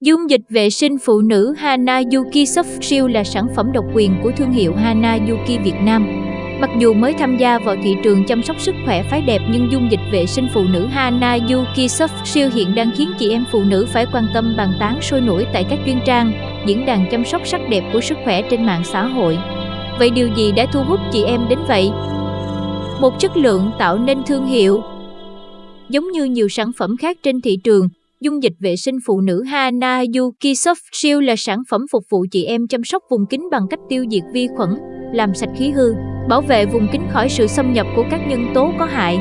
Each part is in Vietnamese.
Dung dịch vệ sinh phụ nữ Hana Yuki Soft Shield là sản phẩm độc quyền của thương hiệu Hana Yuki Việt Nam. Mặc dù mới tham gia vào thị trường chăm sóc sức khỏe phái đẹp nhưng dung dịch vệ sinh phụ nữ Hana Yuki Soft Shield hiện đang khiến chị em phụ nữ phải quan tâm bàn tán sôi nổi tại các chuyên trang, diễn đàn chăm sóc sắc đẹp của sức khỏe trên mạng xã hội. Vậy điều gì đã thu hút chị em đến vậy? Một chất lượng tạo nên thương hiệu. Giống như nhiều sản phẩm khác trên thị trường, dung dịch vệ sinh phụ nữ Hana Yuki Soft Shield là sản phẩm phục vụ chị em chăm sóc vùng kính bằng cách tiêu diệt vi khuẩn, làm sạch khí hư, bảo vệ vùng kính khỏi sự xâm nhập của các nhân tố có hại.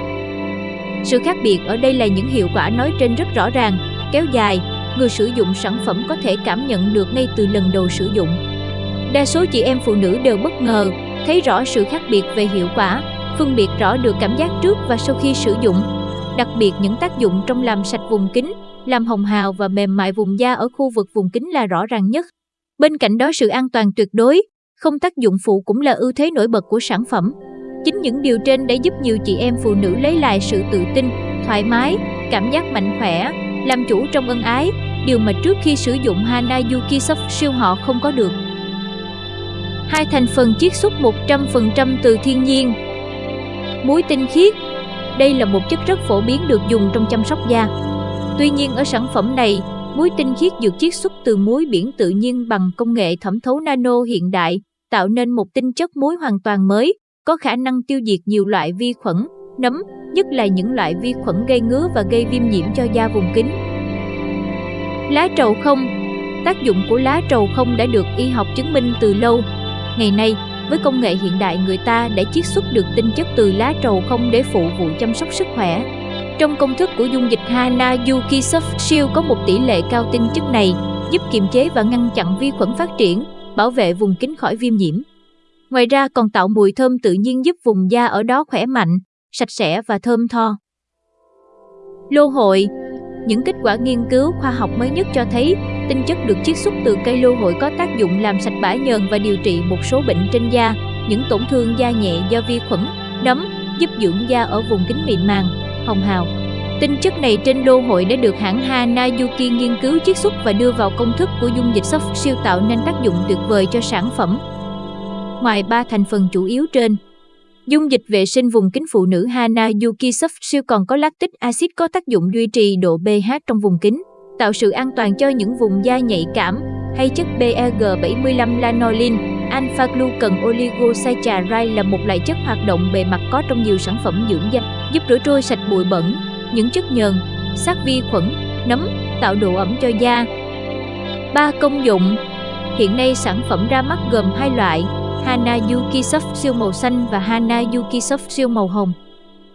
Sự khác biệt ở đây là những hiệu quả nói trên rất rõ ràng, kéo dài, người sử dụng sản phẩm có thể cảm nhận được ngay từ lần đầu sử dụng. Đa số chị em phụ nữ đều bất ngờ, thấy rõ sự khác biệt về hiệu quả, phân biệt rõ được cảm giác trước và sau khi sử dụng. Đặc biệt những tác dụng trong làm sạch vùng kính, làm hồng hào và mềm mại vùng da ở khu vực vùng kính là rõ ràng nhất. Bên cạnh đó sự an toàn tuyệt đối, không tác dụng phụ cũng là ưu thế nổi bật của sản phẩm. Chính những điều trên đã giúp nhiều chị em phụ nữ lấy lại sự tự tin, thoải mái, cảm giác mạnh khỏe, làm chủ trong ân ái, điều mà trước khi sử dụng Hana Yuki Soft siêu họ không có được. Hai thành phần chiết xuất 100% từ thiên nhiên. Muối tinh khiết Đây là một chất rất phổ biến được dùng trong chăm sóc da. Tuy nhiên ở sản phẩm này, muối tinh khiết được chiết xuất từ muối biển tự nhiên bằng công nghệ thẩm thấu nano hiện đại, tạo nên một tinh chất muối hoàn toàn mới, có khả năng tiêu diệt nhiều loại vi khuẩn, nấm, nhất là những loại vi khuẩn gây ngứa và gây viêm nhiễm cho da vùng kính. Lá trầu không Tác dụng của lá trầu không đã được y học chứng minh từ lâu. Ngày nay, với công nghệ hiện đại người ta đã chiết xuất được tinh chất từ lá trầu không để phụ vụ chăm sóc sức khỏe. Trong công thức của dung dịch Hana Yuki Soft Shield có một tỷ lệ cao tinh chất này, giúp kiềm chế và ngăn chặn vi khuẩn phát triển, bảo vệ vùng kính khỏi viêm nhiễm. Ngoài ra còn tạo mùi thơm tự nhiên giúp vùng da ở đó khỏe mạnh, sạch sẽ và thơm tho. Lô hội Những kết quả nghiên cứu khoa học mới nhất cho thấy tinh chất được chiết xuất từ cây lô hội có tác dụng làm sạch bã nhờn và điều trị một số bệnh trên da, những tổn thương da nhẹ do vi khuẩn, nấm, giúp dưỡng da ở vùng kính mịn màng, hồng hào. Tinh chất này trên lô hội đã được hãng Hanayuki nghiên cứu chiết xuất và đưa vào công thức của dung dịch soft siêu tạo nên tác dụng tuyệt vời cho sản phẩm. Ngoài ba thành phần chủ yếu trên, dung dịch vệ sinh vùng kính phụ nữ Hanayuki soft siêu còn có lactic acid có tác dụng duy trì độ pH trong vùng kính, tạo sự an toàn cho những vùng da nhạy cảm, hay chất PEG75 lanolin, alpha glucan oligosaccharide là một loại chất hoạt động bề mặt có trong nhiều sản phẩm dưỡng da, giúp rửa trôi sạch bụi bẩn, những chất nhờn, sát vi khuẩn, nấm, tạo độ ẩm cho da. Ba công dụng Hiện nay sản phẩm ra mắt gồm hai loại, Hana Yuki Soft siêu màu xanh và Hana Yuki Soft siêu màu hồng.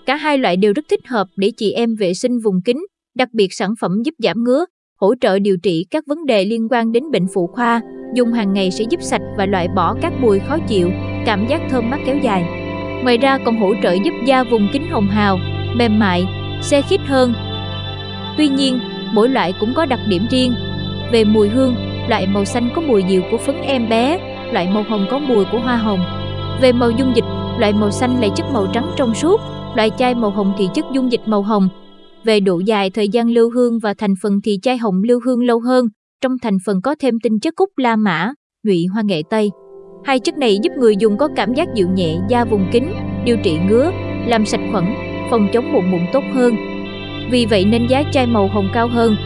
Cả hai loại đều rất thích hợp để chị em vệ sinh vùng kính, đặc biệt sản phẩm giúp giảm ngứa, hỗ trợ điều trị các vấn đề liên quan đến bệnh phụ khoa, dùng hàng ngày sẽ giúp sạch và loại bỏ các mùi khó chịu, cảm giác thơm mát kéo dài. Ngoài ra còn hỗ trợ giúp da vùng kính hồng hào, mềm mại, xe khít hơn. Tuy nhiên, mỗi loại cũng có đặc điểm riêng. Về mùi hương, loại màu xanh có mùi dịu của phấn em bé, loại màu hồng có mùi của hoa hồng. Về màu dung dịch, loại màu xanh là chất màu trắng trong suốt, loại chai màu hồng thì chất dung dịch màu hồng. Về độ dài thời gian lưu hương và thành phần thì chai hồng lưu hương lâu hơn, trong thành phần có thêm tinh chất cúc la mã, nhụy hoa nghệ tây. Hai chất này giúp người dùng có cảm giác dịu nhẹ da vùng kín, điều trị ngứa, làm sạch khuẩn, phòng chống mụn mụn tốt hơn. Vì vậy nên giá chai màu hồng cao hơn.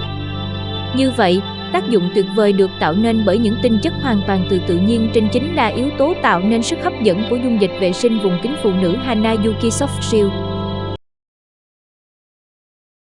Như vậy, tác dụng tuyệt vời được tạo nên bởi những tinh chất hoàn toàn từ tự nhiên trên chính là yếu tố tạo nên sức hấp dẫn của dung dịch vệ sinh vùng kính phụ nữ Hana Yuki Soft Shield.